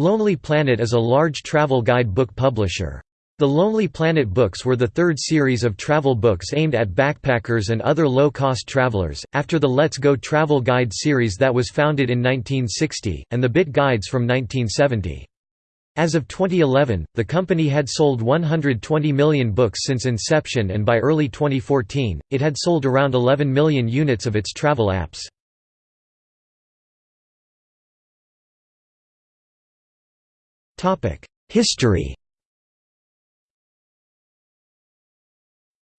Lonely Planet is a large travel guide book publisher. The Lonely Planet books were the third series of travel books aimed at backpackers and other low-cost travelers, after the Let's Go Travel Guide series that was founded in 1960, and the Bit Guides from 1970. As of 2011, the company had sold 120 million books since inception and by early 2014, it had sold around 11 million units of its travel apps. History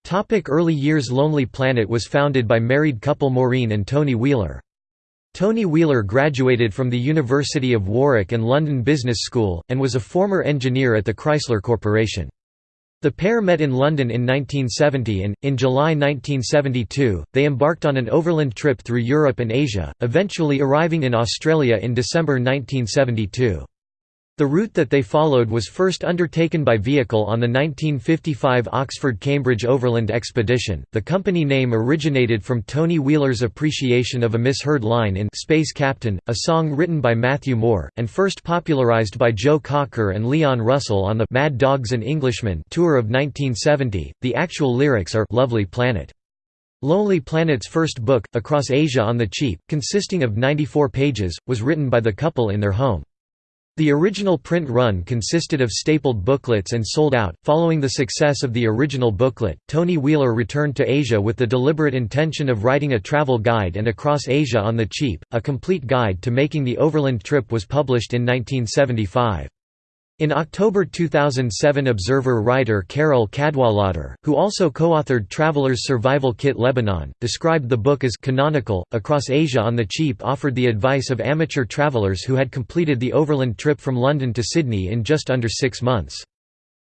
Topic Early years Lonely Planet was founded by married couple Maureen and Tony Wheeler. Tony Wheeler graduated from the University of Warwick and London Business School, and was a former engineer at the Chrysler Corporation. The pair met in London in 1970 and, in July 1972, they embarked on an overland trip through Europe and Asia, eventually arriving in Australia in December 1972. The route that they followed was first undertaken by vehicle on the 1955 Oxford-Cambridge Overland Expedition. The company name originated from Tony Wheeler's appreciation of a misheard line in Space Captain, a song written by Matthew Moore, and first popularized by Joe Cocker and Leon Russell on the Mad Dogs and Englishmen tour of 1970. The actual lyrics are Lovely Planet. Lonely Planet's first book, Across Asia on the Cheap, consisting of 94 pages, was written by the couple in their home. The original print run consisted of stapled booklets and sold out. Following the success of the original booklet, Tony Wheeler returned to Asia with the deliberate intention of writing a travel guide and Across Asia on the Cheap, a complete guide to making the overland trip was published in 1975. In October 2007 Observer writer Carole Cadwalladr, who also co-authored Traveler's Survival Kit Lebanon, described the book as canonical. Across Asia on the Cheap offered the advice of amateur travelers who had completed the overland trip from London to Sydney in just under six months.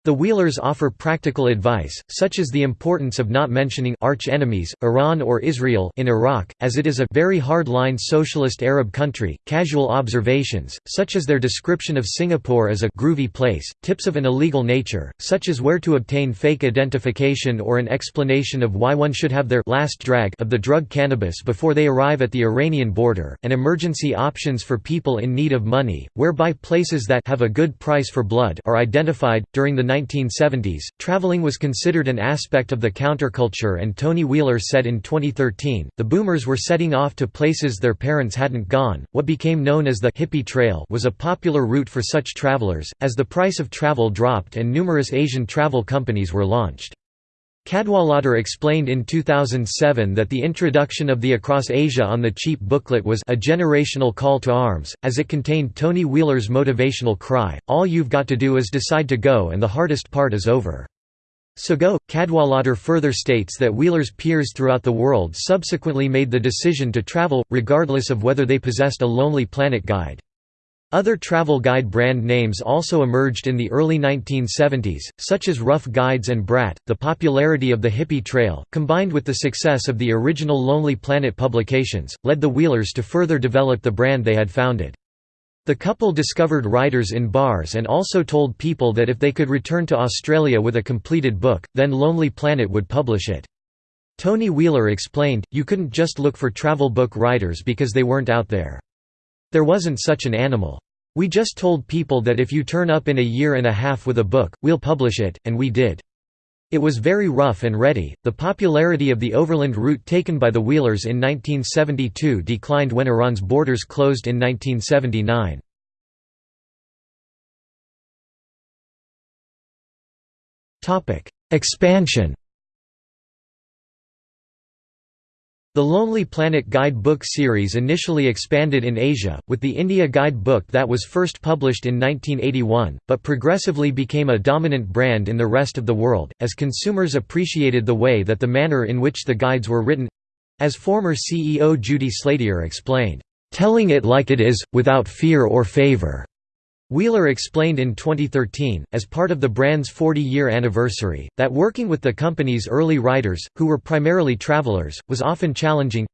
The Wheelers offer practical advice, such as the importance of not mentioning arch enemies, Iran or Israel in Iraq, as it is a very hard-line socialist Arab country, casual observations, such as their description of Singapore as a groovy place, tips of an illegal nature, such as where to obtain fake identification or an explanation of why one should have their last drag of the drug cannabis before they arrive at the Iranian border, and emergency options for people in need of money, whereby places that have a good price for blood are identified. During the 1970s, traveling was considered an aspect of the counterculture and Tony Wheeler said in 2013, the boomers were setting off to places their parents hadn't gone. What became known as the hippie trail was a popular route for such travelers, as the price of travel dropped and numerous Asian travel companies were launched. Cadwalladr explained in 2007 that the introduction of the Across Asia on the Cheap booklet was a generational call to arms, as it contained Tony Wheeler's motivational cry, all you've got to do is decide to go and the hardest part is over. So go. Cadwalladr further states that Wheeler's peers throughout the world subsequently made the decision to travel, regardless of whether they possessed a Lonely Planet guide. Other travel guide brand names also emerged in the early 1970s, such as Rough Guides and Bradt. The popularity of the hippie trail, combined with the success of the original Lonely Planet publications, led the Wheelers to further develop the brand they had founded. The couple discovered writers in bars and also told people that if they could return to Australia with a completed book, then Lonely Planet would publish it. Tony Wheeler explained, you couldn't just look for travel book writers because they weren't out there. There wasn't such an animal. We just told people that if you turn up in a year and a half with a book, we'll publish it, and we did. It was very rough and ready. The popularity of the overland route taken by the Wheelers in 1972 declined when Iran's borders closed in 1979. Topic: Expansion The Lonely Planet Guide Book series initially expanded in Asia, with the India Guide Book that was first published in 1981, but progressively became a dominant brand in the rest of the world, as consumers appreciated the way that the manner in which the guides were written—as former CEO Judy Slatyer explained, "...telling it like it is, without fear or favor." Wheeler explained in 2013, as part of the brand's 40-year anniversary, that working with the company's early writers, who were primarily travelers, was often challenging.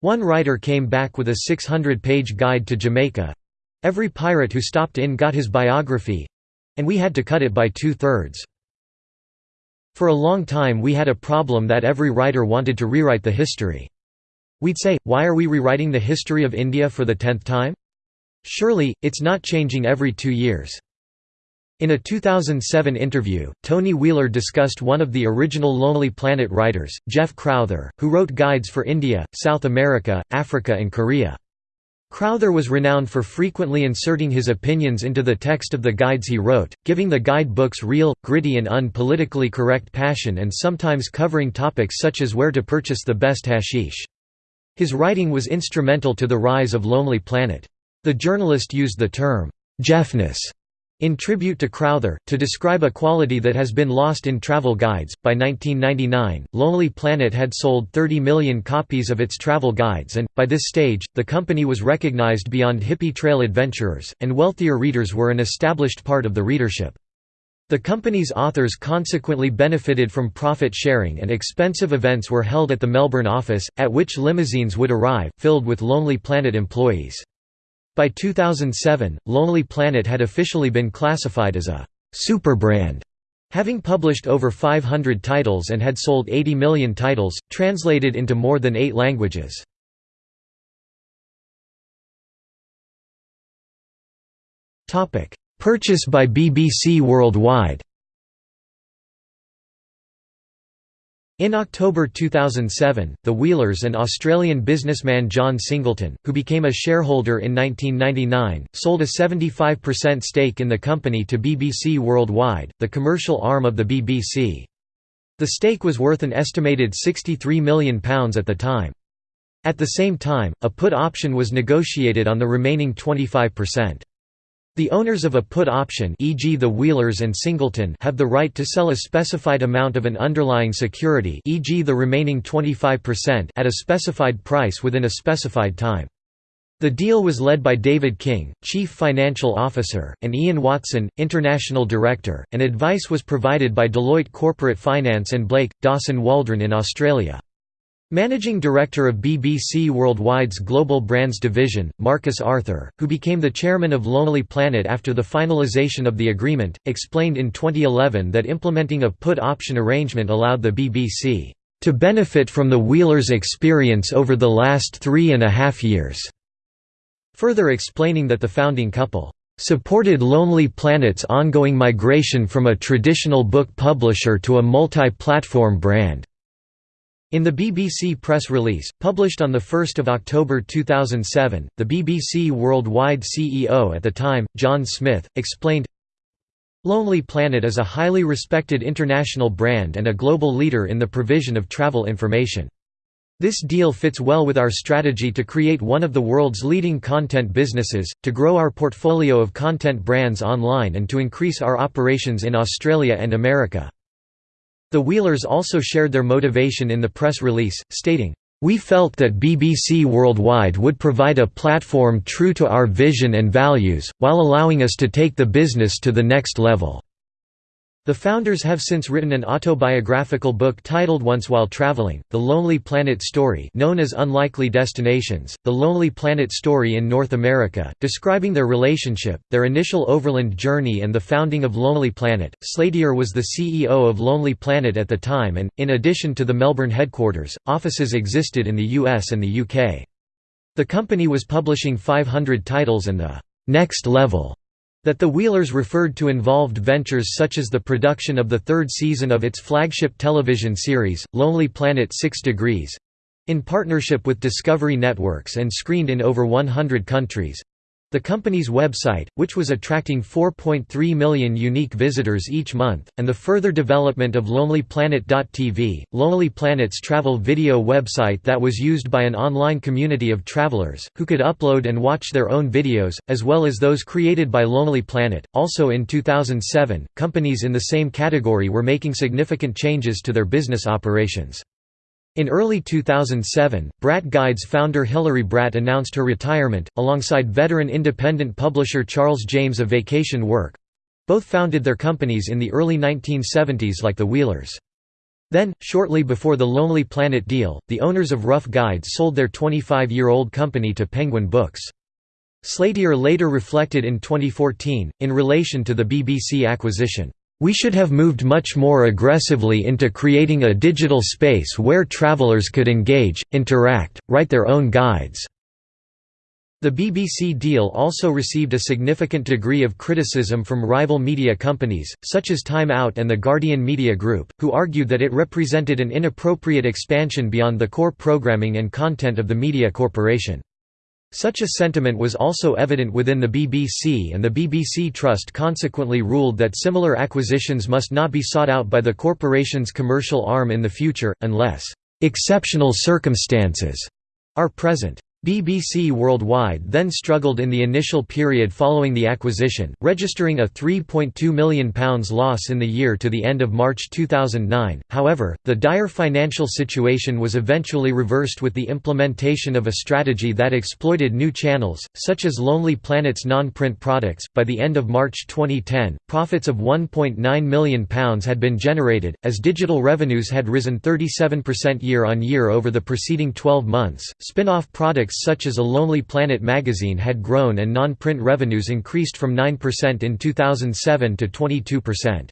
One writer came back with a 600-page guide to Jamaica. Every pirate who stopped in got his biography—and we had to cut it by two-thirds. For a long time we had a problem that every writer wanted to rewrite the history. We'd say, why are we rewriting the history of India for the tenth time? Surely, it's not changing every two years. In a 2007 interview, Tony Wheeler discussed one of the original Lonely Planet writers, Geoff Crowther, who wrote guides for India, South America, Africa and Korea. Crowther was renowned for frequently inserting his opinions into the text of the guides he wrote, giving the guide books real, gritty and unpolitically correct passion and sometimes covering topics such as where to purchase the best hashish. His writing was instrumental to the rise of Lonely Planet. The journalist used the term, Jeffness in tribute to Crowther, to describe a quality that has been lost in travel guides, by 1999, Lonely Planet had sold 30 million copies of its travel guides and, by this stage, the company was recognized beyond hippie trail adventurers, and wealthier readers were an established part of the readership. The company's authors consequently benefited from profit sharing and expensive events were held at the Melbourne office, at which limousines would arrive, filled with Lonely Planet employees. By 2007, Lonely Planet had officially been classified as a superbrand, having published over 500 titles and had sold 80 million titles, translated into more than eight languages. Purchase by BBC Worldwide In October 2007, the Wheelers and Australian businessman John Singleton, who became a shareholder in 1999, sold a 75% stake in the company to BBC Worldwide, the commercial arm of the BBC. The stake was worth an estimated £63 million at the time. At the same time, a put option was negotiated on the remaining 25%. The owners of a put option e.g. the Wheelers and Singleton have the right to sell a specified amount of an underlying security e.g. the remaining 25% at a specified price within a specified time. The deal was led by David King, Chief Financial Officer, and Ian Watson, International Director, and advice was provided by Deloitte Corporate Finance and Blake, Dawson Waldron in Australia. Managing Director of BBC Worldwide's Global Brands Division, Marcus Arthur, who became the chairman of Lonely Planet after the finalisation of the agreement, explained in 2011 that implementing a put option arrangement allowed the BBC to benefit from the Wheelers' experience over the last three and a half years, further explaining that the founding couple supported Lonely Planet's ongoing migration from a traditional book publisher to a multi-platform brand. In the BBC press release, published on 1 October 2007, the BBC Worldwide CEO at the time, John Smith, explained, Lonely Planet is a highly respected international brand and a global leader in the provision of travel information. This deal fits well with our strategy to create one of the world's leading content businesses, to grow our portfolio of content brands online and to increase our operations in Australia and America. The Wheelers also shared their motivation in the press release, stating, "...we felt that BBC Worldwide would provide a platform true to our vision and values, while allowing us to take the business to the next level." The founders have since written an autobiographical book titled Once While Traveling, The Lonely Planet Story known as Unlikely Destinations, The Lonely Planet Story in North America, describing their relationship, their initial overland journey and the founding of Lonely Planet. Slatyer was the CEO of Lonely Planet at the time and, in addition to the Melbourne headquarters, offices existed in the US and the UK. The company was publishing 500 titles and the «next level» That the Wheelers referred to involved ventures such as the production of the third season of its flagship television series, Lonely Planet 6 Degrees in partnership with Discovery Networks and screened in over 100 countries the company's website, which was attracting 4.3 million unique visitors each month, and the further development of LonelyPlanet.tv, Lonely Planet's travel video website that was used by an online community of travelers, who could upload and watch their own videos, as well as those created by Lonely Planet. Also in 2007, companies in the same category were making significant changes to their business operations. In early 2007, Bradt Guides founder Hilary Bradt announced her retirement, alongside veteran independent publisher Charles James of Vacation Work. Both founded their companies in the early 1970s like the Wheelers. Then, shortly before the Lonely Planet deal, the owners of Rough Guides sold their 25-year-old company to Penguin Books. Slatyer later reflected in 2014, in relation to the BBC acquisition, we should have moved much more aggressively into creating a digital space where travelers could engage, interact, write their own guides. The BBC deal also received a significant degree of criticism from rival media companies, such as Time Out and the Guardian Media Group, who argued that it represented an inappropriate expansion beyond the core programming and content of the media corporation. Such a sentiment was also evident within the BBC and the BBC Trust consequently ruled that similar acquisitions must not be sought out by the corporation's commercial arm in the future, unless "...exceptional circumstances," are present. BBC Worldwide then struggled in the initial period following the acquisition, registering a £3.2 million loss in the year to the end of March 2009. However, the dire financial situation was eventually reversed with the implementation of a strategy that exploited new channels, such as Lonely Planet's non print products. By the end of March 2010, profits of £1.9 million had been generated, as digital revenues had risen 37% year on year over the preceding 12 months. Spin off products such as A Lonely Planet magazine had grown and non-print revenues increased from 9% in 2007 to 22%.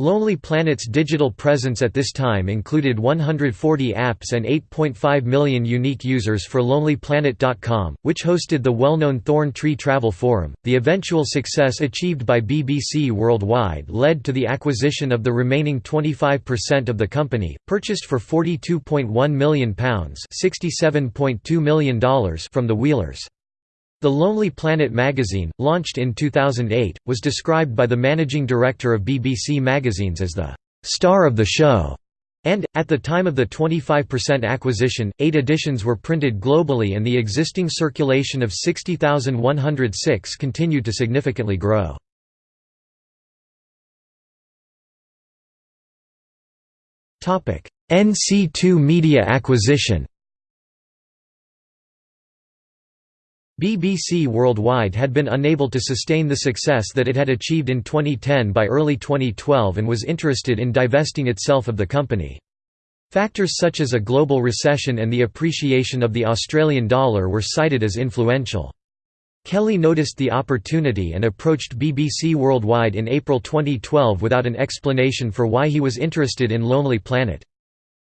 Lonely Planet's digital presence at this time included 140 apps and 8.5 million unique users for LonelyPlanet.com, which hosted the well-known Thorn Tree Travel Forum. The eventual success achieved by BBC Worldwide led to the acquisition of the remaining 25% of the company, purchased for £42.1 million $67.2 million from the Wheelers. The Lonely Planet magazine, launched in 2008, was described by the managing director of BBC Magazines as the «star of the show», and, at the time of the 25% acquisition, eight editions were printed globally and the existing circulation of 60,106 continued to significantly grow. NC2 Media acquisition BBC Worldwide had been unable to sustain the success that it had achieved in 2010 by early 2012 and was interested in divesting itself of the company. Factors such as a global recession and the appreciation of the Australian dollar were cited as influential. Kelly noticed the opportunity and approached BBC Worldwide in April 2012 without an explanation for why he was interested in Lonely Planet.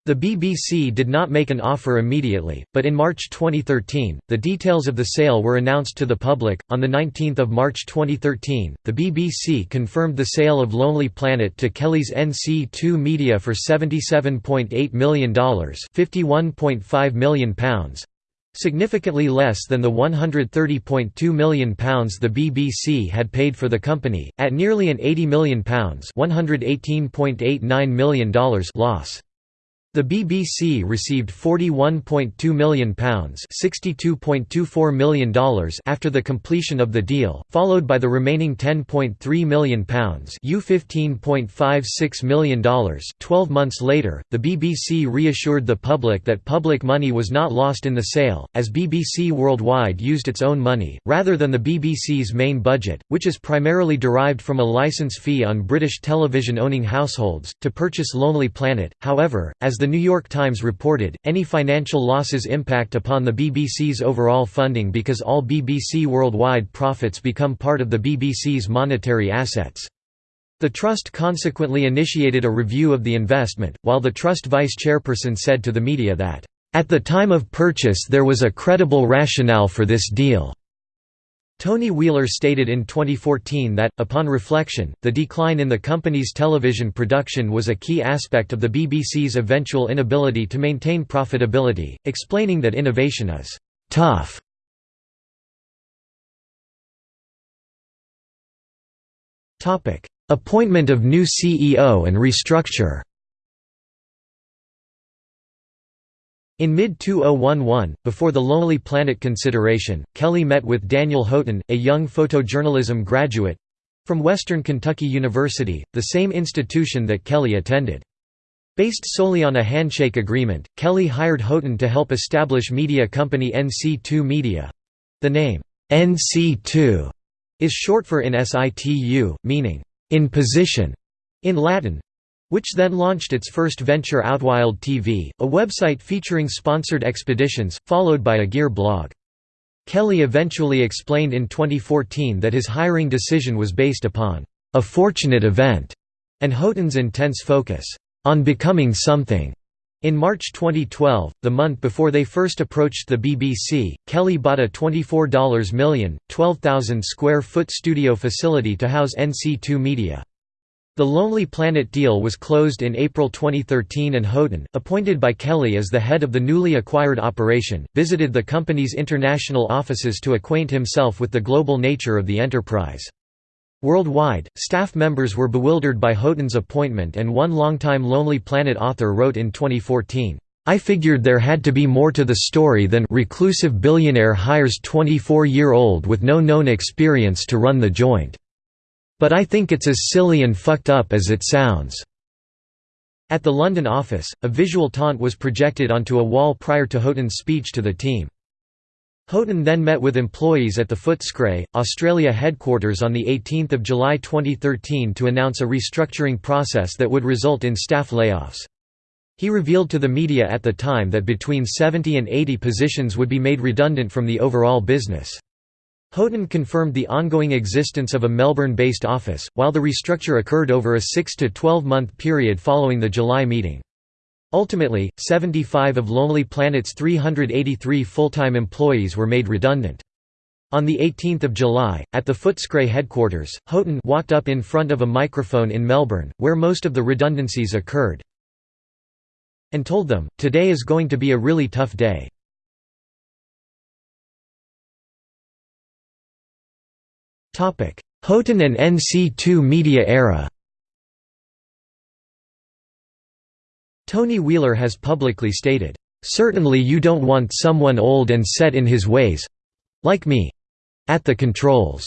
The BBC did not make an offer immediately, but in March 2013, the details of the sale were announced to the public. On the 19th of March 2013, the BBC confirmed the sale of Lonely Planet to Kelly's NC2 Media for $77.8 million, £51.5 million, significantly less than the £130.2 million the BBC had paid for the company, at nearly an £80 million $118.89 million loss. The BBC received £41.2 million $62.24 million after the completion of the deal, followed by the remaining £10.3 million $15.56 million 12 months later, the BBC reassured the public that public money was not lost in the sale, as BBC Worldwide used its own money, rather than the BBC's main budget, which is primarily derived from a licence fee on British television-owning households, to purchase Lonely Planet. However, as The New York Times reported, any financial losses impact upon the BBC's overall funding because all BBC worldwide profits become part of the BBC's monetary assets. The Trust consequently initiated a review of the investment, while the Trust vice chairperson said to the media that, "...at the time of purchase there was a credible rationale for this deal." Tony Wheeler stated in 2014 that, upon reflection, the decline in the company's television production was a key aspect of the BBC's eventual inability to maintain profitability, explaining that innovation is «tough». Appointment of new CEO and restructure In mid-2011, before the Lonely Planet consideration, Kelly met with Daniel Houghton, a young photojournalism graduate—from Western Kentucky University, the same institution that Kelly attended. Based solely on a handshake agreement, Kelly hired Houghton to help establish media company NC2 Media. The name, NC2, is short for in situ, meaning, in position, in Latin, which then launched its first venture Outwild TV, a website featuring sponsored expeditions, followed by a gear blog. Kelly eventually explained in 2014 that his hiring decision was based upon a fortunate event and Houghton's intense focus on becoming something. In March 2012, the month before they first approached the BBC, Kelly bought a $24 million, 12,000 square foot studio facility to house NC2 Media. The Lonely Planet deal was closed in April 2013 and Houghton, appointed by Kelly as the head of the newly acquired operation, visited the company's international offices to acquaint himself with the global nature of the enterprise. Worldwide, staff members were bewildered by Houghton's appointment and one longtime Lonely Planet author wrote in 2014, "...I figured there had to be more to the story than reclusive billionaire hires 24-year-old with no known experience to run the joint. But I think it's as silly and fucked up as it sounds." At the London office, a visual taunt was projected onto a wall prior to Houghton's speech to the team. Houghton then met with employees at the Footscray, Australia headquarters on 18 July 2013 to announce a restructuring process that would result in staff layoffs. He revealed to the media at the time that between 70 and 80 positions would be made redundant from the overall business. Houghton confirmed the ongoing existence of a Melbourne-based office, while the restructure occurred over a 6 to 12 month period following the July meeting. Ultimately, 75 of Lonely Planet's 383 full-time employees were made redundant. On 18 July, at the Footscray headquarters, Houghton walked up in front of a microphone in Melbourne, where most of the redundancies occurred, and told them, today is going to be a really tough day. Houghton and NC2 media era Tony Wheeler has publicly stated, "...certainly you don't want someone old and set in his ways—like me—at the controls."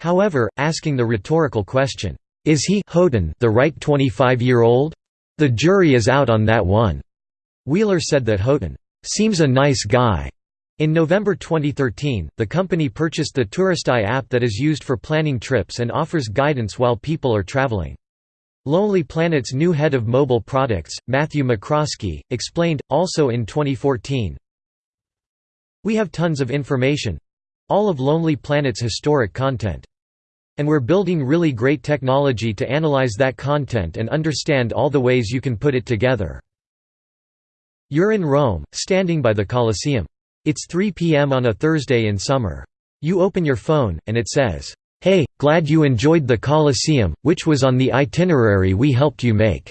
However, asking the rhetorical question, "'Is he Houghton the right 25-year-old? The jury is out on that one." Wheeler said that Houghton, "'seems a nice guy." In November 2013, the company purchased the TouristEye app that is used for planning trips and offers guidance while people are traveling. Lonely Planet's new head of mobile products, Matthew McCroskey, explained, also in 2014, We have tons of information—all of Lonely Planet's historic content. And we're building really great technology to analyze that content and understand all the ways you can put it together. You're in Rome, standing by the Colosseum. It's 3 p.m. on a Thursday in summer. You open your phone, and it says, Hey, glad you enjoyed the Colosseum, which was on the itinerary we helped you make.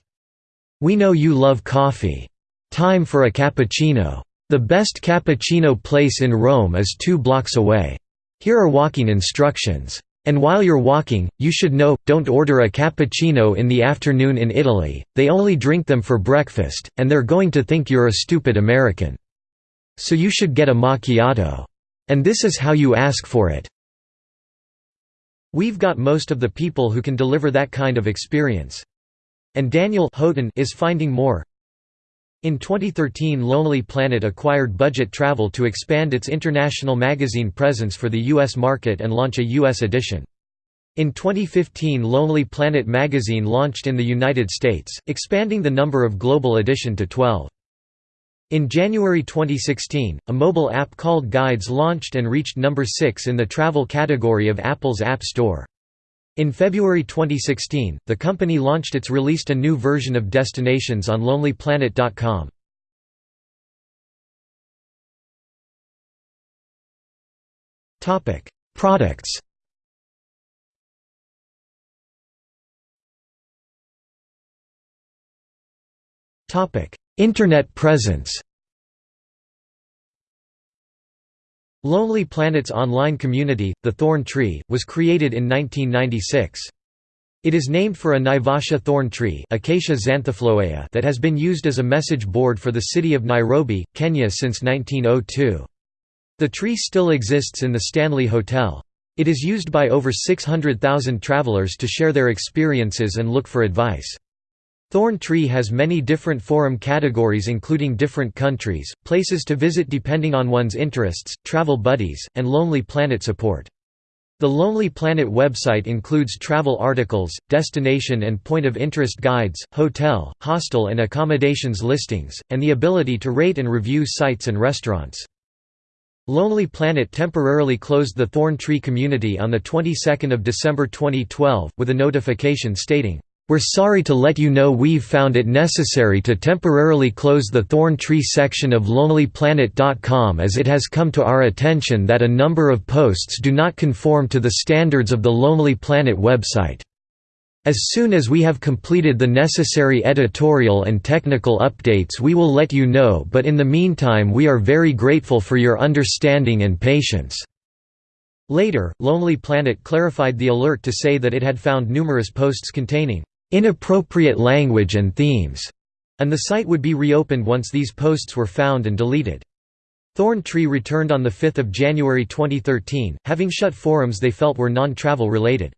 We know you love coffee. Time for a cappuccino. The best cappuccino place in Rome is two blocks away. Here are walking instructions. And while you're walking, you should know, don't order a cappuccino in the afternoon in Italy, they only drink them for breakfast, and they're going to think you're a stupid American. So you should get a macchiato. And this is how you ask for it. We've got most of the people who can deliver that kind of experience. And Daniel Houghton is finding more. In 2013 Lonely Planet acquired Budget Travel to expand its international magazine presence for the U.S. market and launch a U.S. edition. In 2015 Lonely Planet magazine launched in the United States, expanding the number of global edition to 12. In January 2016, a mobile app called Guides launched and reached number 6 in the travel category of Apple's App Store. In February 2016, the company launched its released a new version of Destinations on lonelyplanet.com. Topic: Products. Topic: Internet presence Lonely Planet's online community, the Thorn Tree, was created in 1996. It is named for a Naivasha thorn tree Acacia that has been used as a message board for the city of Nairobi, Kenya since 1902. The tree still exists in the Stanley Hotel. It is used by over 600,000 travelers to share their experiences and look for advice. Thorn Tree has many different forum categories including different countries, places to visit depending on one's interests, travel buddies, and Lonely Planet support. The Lonely Planet website includes travel articles, destination and point of interest guides, hotel, hostel and accommodations listings, and the ability to rate and review sites and restaurants. Lonely Planet temporarily closed the Thorn Tree community on the 22nd of December 2012 with a notification stating We're sorry to let you know we've found it necessary to temporarily close the Thorn Tree section of LonelyPlanet.com as it has come to our attention that a number of posts do not conform to the standards of the Lonely Planet website. As soon as we have completed the necessary editorial and technical updates we will let you know but in the meantime we are very grateful for your understanding and patience." Later, Lonely Planet clarified the alert to say that it had found numerous posts containing inappropriate language and themes, and the site would be reopened once these posts were found and deleted. Thorn Tree returned on 5 January 2013, having shut forums they felt were non-travel related.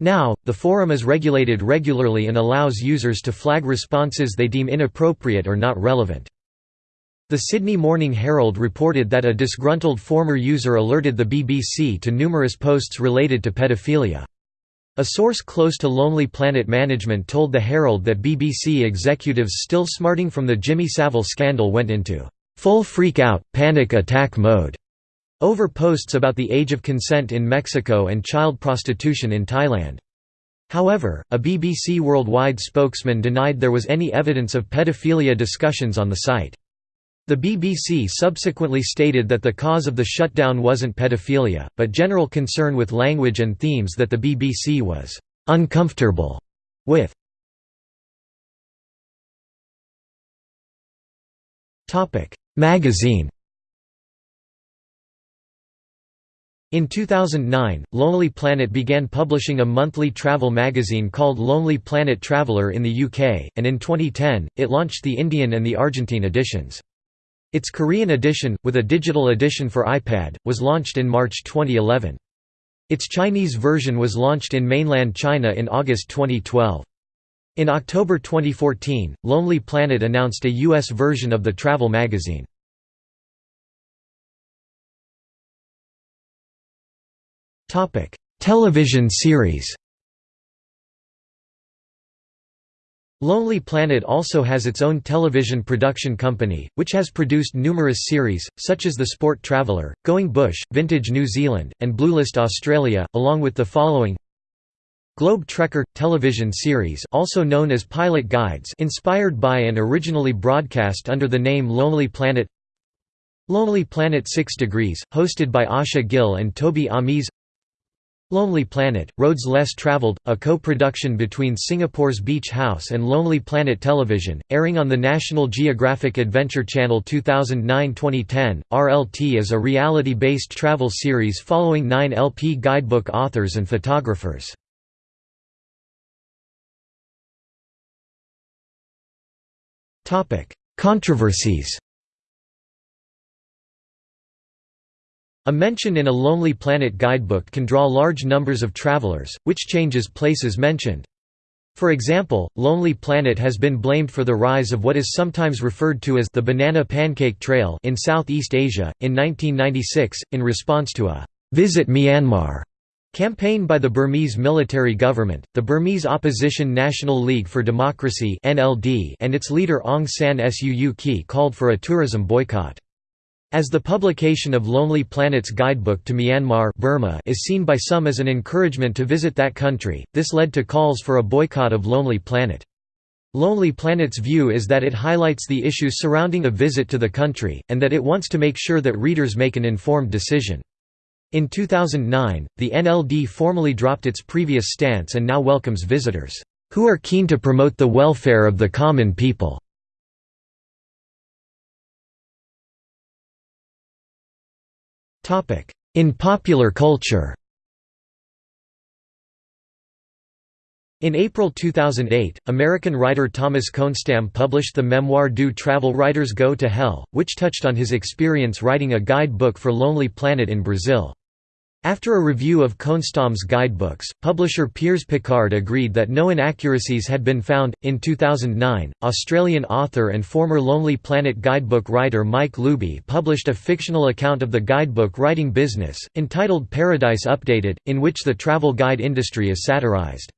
Now, the forum is regulated regularly and allows users to flag responses they deem inappropriate or not relevant. The Sydney Morning Herald reported that a disgruntled former user alerted the BBC to numerous posts related to pedophilia. A source close to Lonely Planet management told the Herald that BBC executives still smarting from the Jimmy Savile scandal went into full freak-out, panic attack mode over posts about the age of consent in Mexico and child prostitution in Thailand. However, a BBC Worldwide spokesman denied there was any evidence of pedophilia discussions on the site. The BBC subsequently stated that the cause of the shutdown wasn't pedophilia, but general concern with language and themes that the BBC was «uncomfortable» with. Magazine In 2009, Lonely Planet began publishing a monthly travel magazine called Lonely Planet Traveller in the UK, and in 2010, it launched the Indian and the Argentine editions. Its Korean edition, with a digital edition for iPad, was launched in March 2011. Its Chinese version was launched in mainland China in August 2012. In October 2014, Lonely Planet announced a US version of the travel magazine. Television series Lonely Planet also has its own television production company, which has produced numerous series, such as The Sport Traveller, Going Bush, Vintage New Zealand, and Bluelist Australia, along with the following. Globe Trekker – television series also known as Pilot Guides inspired by and originally broadcast under the name Lonely Planet. Lonely Planet 6 Degrees, hosted by Asha Gill and Toby Amies Lonely Planet, Roads Less Traveled, a co-production between Singapore's Beach House and Lonely Planet Television, airing on the National Geographic Adventure Channel 2009-2010. RLT is a reality-based travel series following nine LP guidebook authors and photographers. Controversies A mention in a Lonely Planet guidebook can draw large numbers of travelers, which changes places mentioned. For example, Lonely Planet has been blamed for the rise of what is sometimes referred to as the Banana Pancake Trail in Southeast Asia. In 1996, in response to a Visit Myanmar campaign by the Burmese military government, the Burmese Opposition National League for Democracy and its leader Aung San Suu Kyi called for a tourism boycott. As the publication of Lonely Planet's guidebook to Myanmar Burma is seen by some as an encouragement to visit that country, this led to calls for a boycott of Lonely Planet. Lonely Planet's view is that it highlights the issues surrounding a visit to the country, and that it wants to make sure that readers make an informed decision. In 2009, the NLD formally dropped its previous stance and now welcomes visitors, "...who are keen to promote the welfare of the common people." In popular culture In April 2008, American writer Thomas Kohnstamm published the memoir Do Travel Writers Go to Hell, which touched on his experience writing a guidebook for Lonely Planet in Brazil. After a review of Kohnstamm's guidebooks, publisher Piers Pickard agreed that no inaccuracies had been found. In 2009, Australian author and former Lonely Planet guidebook writer Mike Luby published a fictional account of the guidebook writing business, entitled Paradise Updated, in which the travel guide industry is satirized.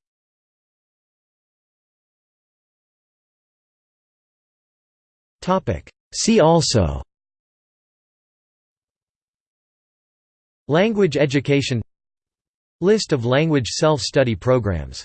See also Language education List of language self-study programs